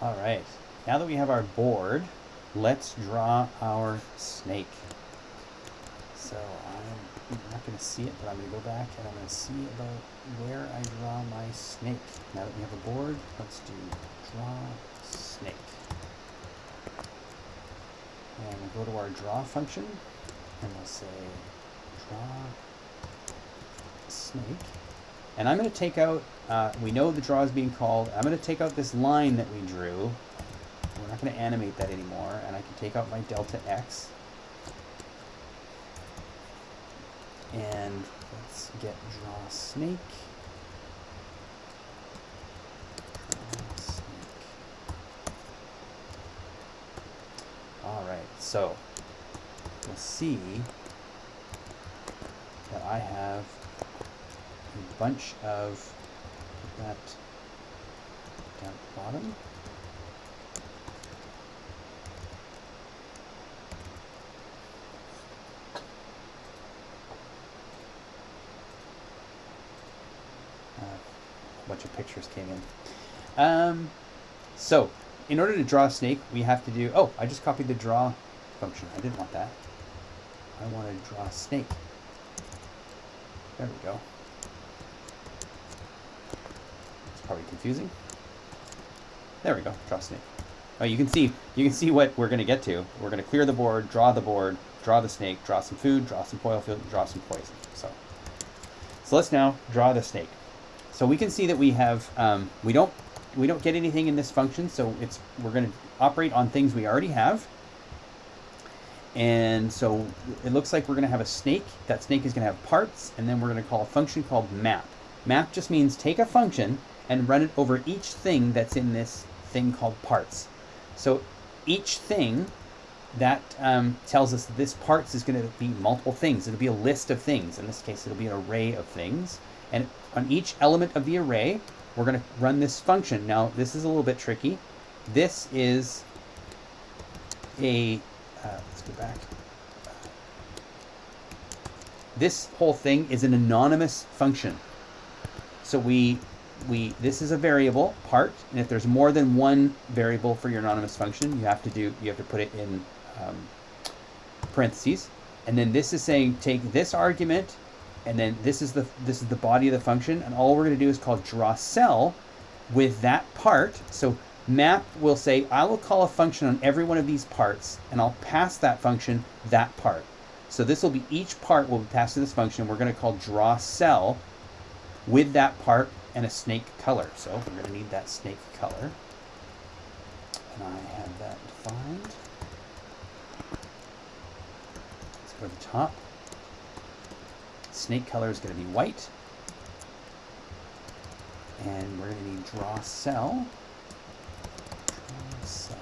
All right, now that we have our board, let's draw our snake. So I'm not going to see it, but I'm going to go back and I'm going to see about where I draw my snake. Now that we have a board, let's do draw snake. And we'll go to our draw function and we'll say draw snake. And I'm going to take out, uh, we know the draw is being called, I'm going to take out this line that we drew. We're not going to animate that anymore, and I can take out my delta x. And let's get draw snake. Draw snake. All right, so you'll see that I have a bunch of that down at the bottom. Uh, a bunch of pictures came in. Um, so, in order to draw a snake, we have to do... Oh, I just copied the draw function. I didn't want that. I want to draw a snake. There we go. It's probably confusing. There we go, draw snake. Oh, you can see you can see what we're going to get to. We're going to clear the board, draw the board, draw the snake, draw some food, draw some foil field, draw some poison. So, so let's now draw the snake. So we can see that we have um, we don't we don't get anything in this function. So it's we're going to operate on things we already have. And so it looks like we're going to have a snake. That snake is going to have parts, and then we're going to call a function called map. Map just means take a function and run it over each thing that's in this thing called parts. So each thing that um, tells us this parts is going to be multiple things. It'll be a list of things. In this case, it'll be an array of things. And on each element of the array, we're going to run this function. Now, this is a little bit tricky. This is a uh, let's go back. This whole thing is an anonymous function. So we, we, this is a variable part, and if there's more than one variable for your anonymous function, you have to do, you have to put it in um, parentheses. And then this is saying take this argument, and then this is the this is the body of the function, and all we're going to do is call draw cell with that part. So map will say, I will call a function on every one of these parts, and I'll pass that function that part. So this will be, each part will be passed to this function, we're going to call draw cell with that part and a snake color. So we're going to need that snake color. And I have that defined. Let's go to the top. Snake color is going to be white. And we're going to need draw cell. So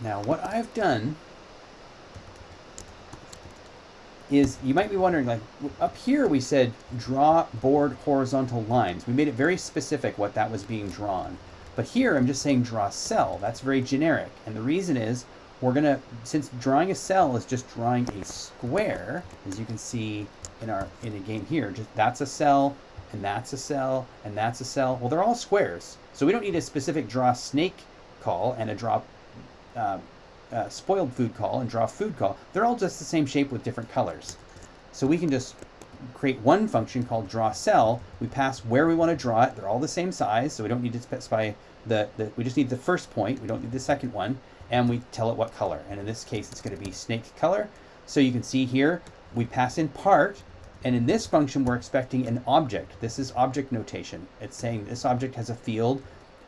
now what I've done is you might be wondering like up here we said draw board horizontal lines. We made it very specific what that was being drawn. But here I'm just saying draw cell. That's very generic. And the reason is we're going to, since drawing a cell is just drawing a square, as you can see in our in a game here, just that's a cell, and that's a cell, and that's a cell. Well, they're all squares. So we don't need a specific draw snake call and a draw uh, uh, spoiled food call and draw food call. They're all just the same shape with different colors. So we can just create one function called draw cell. We pass where we want to draw it. They're all the same size, so we don't need to specify the, the we just need the first point. We don't need the second one. And we tell it what color. And in this case, it's going to be snake color. So you can see here, we pass in part, and in this function, we're expecting an object. This is object notation. It's saying this object has a field.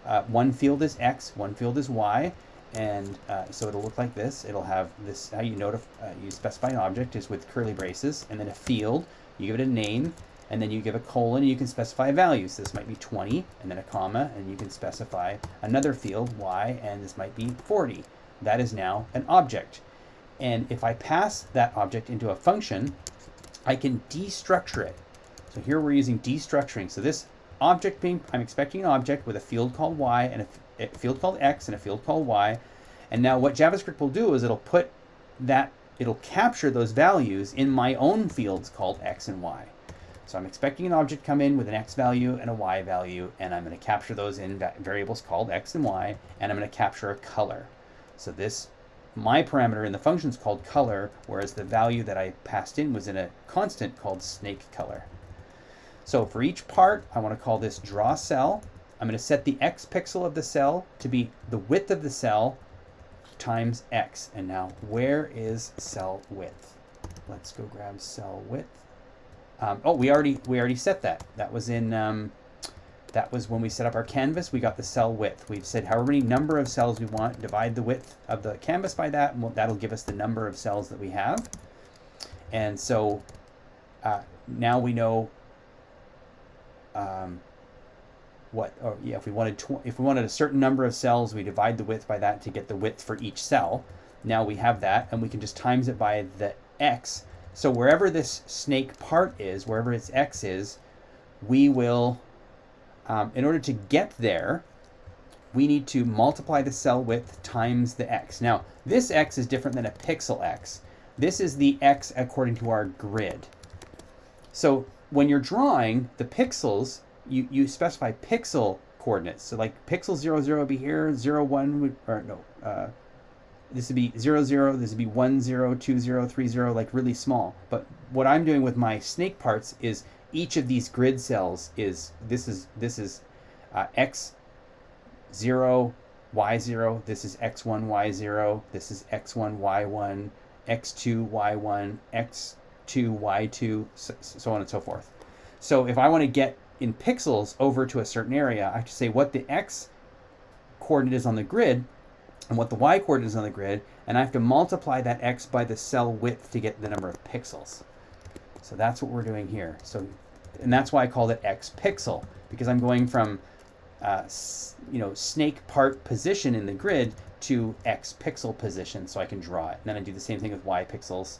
Uh, one field is X, one field is Y. And uh, so it'll look like this. It'll have this, how you notify, uh, you specify an object is with curly braces, and then a field. You give it a name, and then you give a colon, and you can specify a value. So this might be 20, and then a comma, and you can specify another field, Y, and this might be 40. That is now an object. And if I pass that object into a function, I can destructure it. So here we're using destructuring. So this object being, I'm expecting an object with a field called y and a, a field called x and a field called y. And now what JavaScript will do is it'll put that, it'll capture those values in my own fields called x and y. So I'm expecting an object come in with an x value and a y value, and I'm going to capture those in variables called x and y, and I'm going to capture a color. So this, my parameter in the function is called color, whereas the value that I passed in was in a constant called snake color. So for each part, I want to call this draw cell. I'm going to set the x pixel of the cell to be the width of the cell times x. And now, where is cell width? Let's go grab cell width. Um, oh, we already we already set that. That was in um, that was when we set up our canvas. We got the cell width. We've said however many number of cells we want. Divide the width of the canvas by that, and we'll, that'll give us the number of cells that we have. And so uh, now we know um, what, or yeah, if we wanted if we wanted a certain number of cells, we divide the width by that to get the width for each cell. Now we have that, and we can just times it by the x. So wherever this snake part is, wherever its x is, we will, um, in order to get there, we need to multiply the cell width times the x. Now, this x is different than a pixel x. This is the x according to our grid. So when you're drawing the pixels, you, you specify pixel coordinates. So like pixel 0, 0 would be here, 0, 1 would, or no, uh, this would be 0, 0, this would be 1, 0, 2, 0, 3, 0, like really small. But what I'm doing with my snake parts is each of these grid cells is, this is, this is uh, x 0, y 0, this is x1, y 0, this is x1, y1, x2, y1, x2, y2, so, so on and so forth. So if I want to get in pixels over to a certain area, I have to say what the x coordinate is on the grid and what the y coordinate is on the grid, and I have to multiply that x by the cell width to get the number of pixels. So that's what we're doing here. So, and that's why I called it x pixel, because I'm going from uh, you know, snake part position in the grid to x pixel position so I can draw it. And then I do the same thing with y pixels.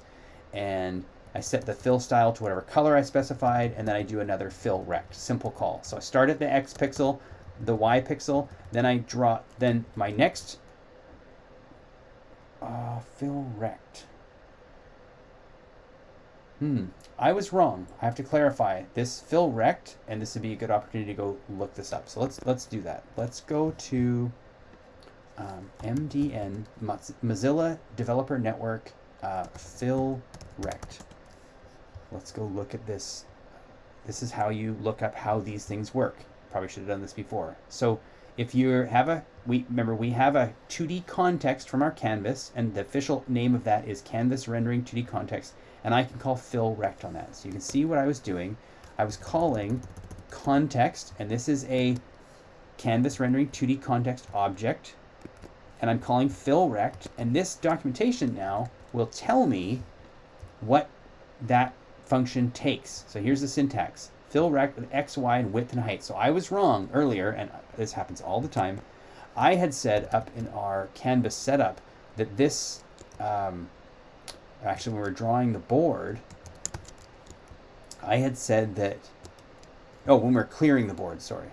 And I set the fill style to whatever color I specified, and then I do another fill rect, simple call. So I start at the X pixel, the Y pixel, then I draw, then my next uh, fill rect. Hmm, I was wrong. I have to clarify this fill rect, and this would be a good opportunity to go look this up. So let's let's do that. Let's go to um, MDN Mozilla Developer Network uh, fill rect let's go look at this. This is how you look up how these things work. Probably should have done this before. So if you have a, we remember we have a 2D context from our canvas, and the official name of that is Canvas Rendering 2D Context, and I can call fill rect on that. So you can see what I was doing. I was calling context, and this is a Canvas Rendering 2D Context object, and I'm calling fill rect, and this documentation now will tell me what that function takes. So here's the syntax. Fill rect with x, y, and width and height. So I was wrong earlier, and this happens all the time. I had said up in our canvas setup that this, um, actually when we were drawing the board, I had said that, oh, when we we're clearing the board, sorry.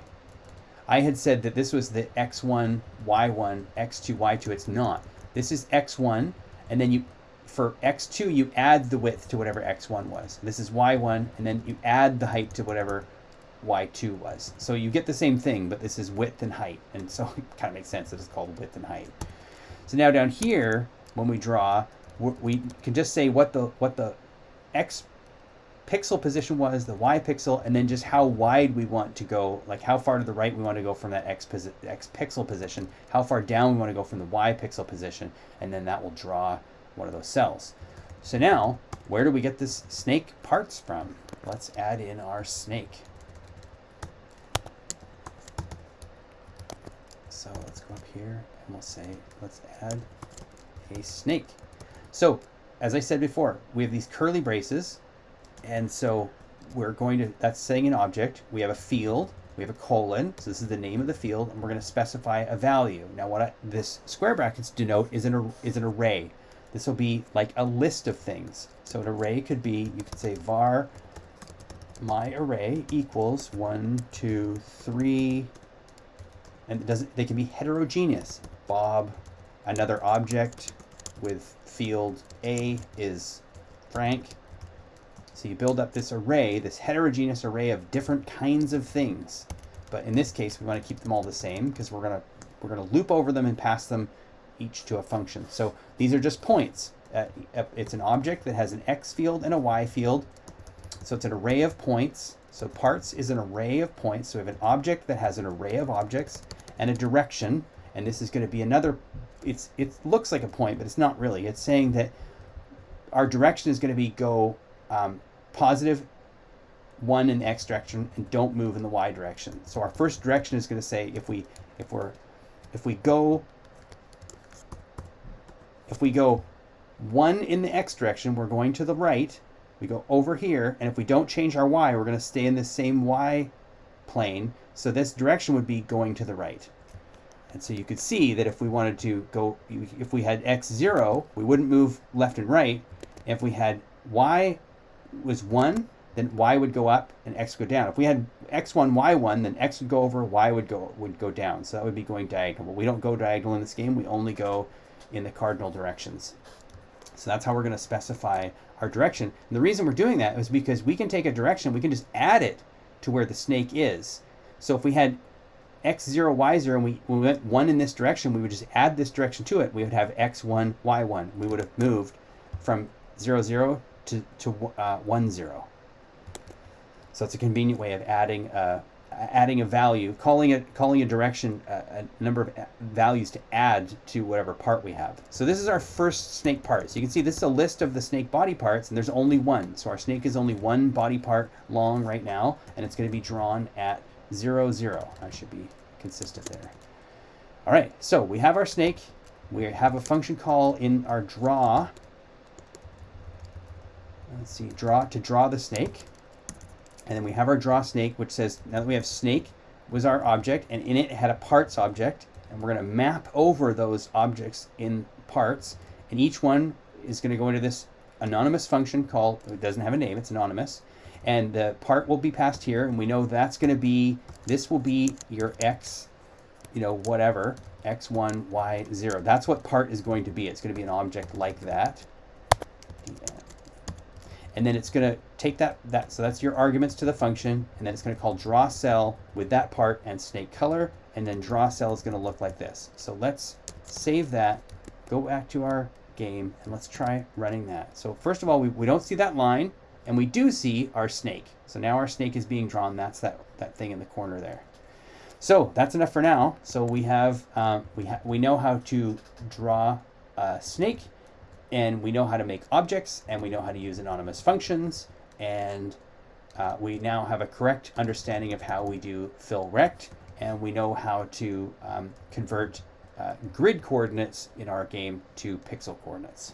I had said that this was the x1, y1, x2, y2. It's not. This is x1, and then you for x2, you add the width to whatever x1 was. This is y1, and then you add the height to whatever y2 was. So you get the same thing, but this is width and height. And so it kind of makes sense that it's called width and height. So now down here, when we draw, we can just say what the what the x pixel position was, the y pixel, and then just how wide we want to go, like how far to the right we want to go from that x, x pixel position, how far down we want to go from the y pixel position, and then that will draw one of those cells. So now, where do we get this snake parts from? Let's add in our snake. So let's go up here and we'll say, let's add a snake. So, as I said before, we have these curly braces, and so we're going to, that's saying an object. We have a field, we have a colon, so this is the name of the field, and we're going to specify a value. Now what I, this square brackets denote is an, is an array. This will be like a list of things. So an array could be, you could say var my array equals one, two, three, and it doesn't, they can be heterogeneous. Bob, another object with field A is Frank. So you build up this array, this heterogeneous array of different kinds of things. But in this case, we want to keep them all the same because we're going to we're going to loop over them and pass them each to a function. So these are just points. Uh, it's an object that has an x field and a y field. So it's an array of points. So parts is an array of points. So we have an object that has an array of objects and a direction. And this is going to be another, it's it looks like a point, but it's not really. It's saying that our direction is going to be go um, positive one in the x direction and don't move in the y direction. So our first direction is going to say if we if we're if we go if we go one in the x direction, we're going to the right. We go over here, and if we don't change our y, we're going to stay in the same y plane. So this direction would be going to the right. And so you could see that if we wanted to go, if we had x0, we wouldn't move left and right. If we had y was 1, then y would go up and x go down. If we had x1, y1, then x would go over, y would go would go down. So that would be going diagonal. We don't go diagonal in this game. We only go in the cardinal directions. So that's how we're going to specify our direction. And the reason we're doing that is because we can take a direction, we can just add it to where the snake is. So if we had x0, y0, and we, we went 1 in this direction, we would just add this direction to it. We would have x1, y1. We would have moved from 0, 0 to, to uh, 1, 0. So it's a convenient way of adding a, adding a value, calling it calling a direction a, a number of uh, values to add to whatever part we have. So this is our first snake part. So you can see this is a list of the snake body parts, and there's only one. So our snake is only one body part long right now, and it's going to be drawn at zero zero. I should be consistent there. All right, so we have our snake. We have a function call in our draw. Let's see, draw to draw the snake. And then we have our draw snake, which says, now that we have snake was our object, and in it, had a parts object, and we're going to map over those objects in parts, and each one is going to go into this anonymous function called, it doesn't have a name, it's anonymous, and the part will be passed here, and we know that's going to be, this will be your x, you know, whatever, x1, y0. That's what part is going to be. It's going to be an object like that and then it's going to take that, that, so that's your arguments to the function, and then it's going to call draw cell with that part and snake color, and then draw cell is going to look like this. So let's save that, go back to our game, and let's try running that. So first of all, we, we don't see that line, and we do see our snake. So now our snake is being drawn. That's that, that thing in the corner there. So that's enough for now. So we have, um, we, ha we know how to draw a snake and we know how to make objects and we know how to use anonymous functions and uh, we now have a correct understanding of how we do fill rect and we know how to um, convert uh, grid coordinates in our game to pixel coordinates.